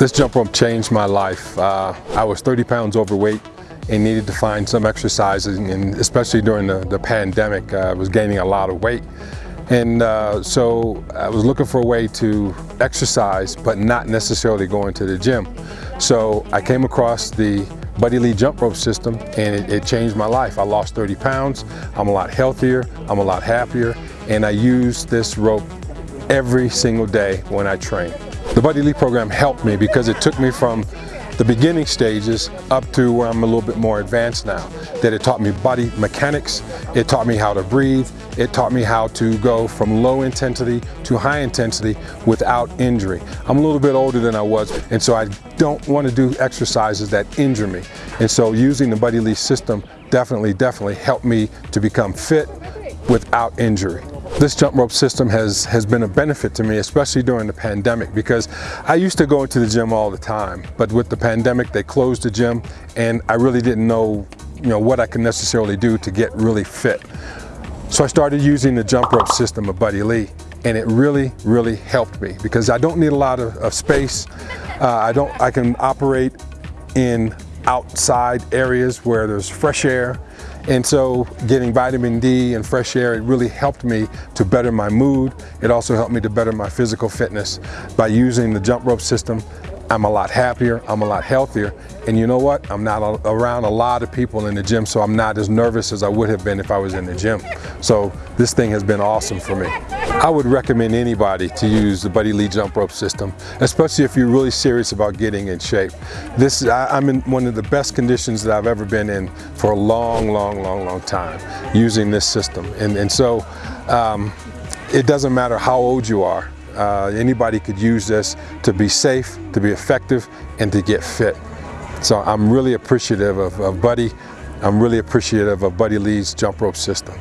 This jump rope changed my life. Uh, I was 30 pounds overweight and needed to find some exercise, and especially during the, the pandemic, uh, I was gaining a lot of weight. And uh, so I was looking for a way to exercise, but not necessarily going to the gym. So I came across the Buddy Lee jump rope system and it, it, changed my life. I lost 30 pounds, I'm a lot healthier, I'm a lot happier, and I use this rope every single day when I train. The Buddy Lee program helped me because it took me from the beginning stages up to where I'm a little bit more advanced now. That it taught me body mechanics, it taught me how to breathe, it taught me how to go from low intensity to high intensity without injury. I'm a little bit older than I was and so I don't want to do exercises that injure me. And so using the Buddy Lee system definitely, definitely helped me to become fit without injury. This jump rope system has, has been a benefit to me, especially during the pandemic, because I used to go into the gym all the time, but with the pandemic, they closed the gym, and I really didn't know, you know what I could necessarily do to get really fit. So I started using the jump rope system of Buddy Lee, and it really, really helped me because I don't need a lot of, of space. Uh, I don't. I can operate in outside areas where there's fresh air and so getting vitamin D and fresh air, it really helped me to better my mood. It also helped me to better my physical fitness. By using the jump rope system, I'm a lot happier, I'm a lot healthier, and you know what? I'm not around a lot of people in the gym, so I'm not as nervous as I would have been if I was in the gym. So this thing has been awesome for me. I would recommend anybody to use the Buddy Lee jump rope system, especially if you're really serious about getting in shape. This I, am in one of the best conditions that I've ever been in for a long, long, long, long time using this system. And, and so um, it doesn't matter how old you are, uh, anybody could use this to be safe, to be effective, and to get fit. So I'm really appreciative of, of Buddy. I'm really appreciative of Buddy Lee's jump rope system.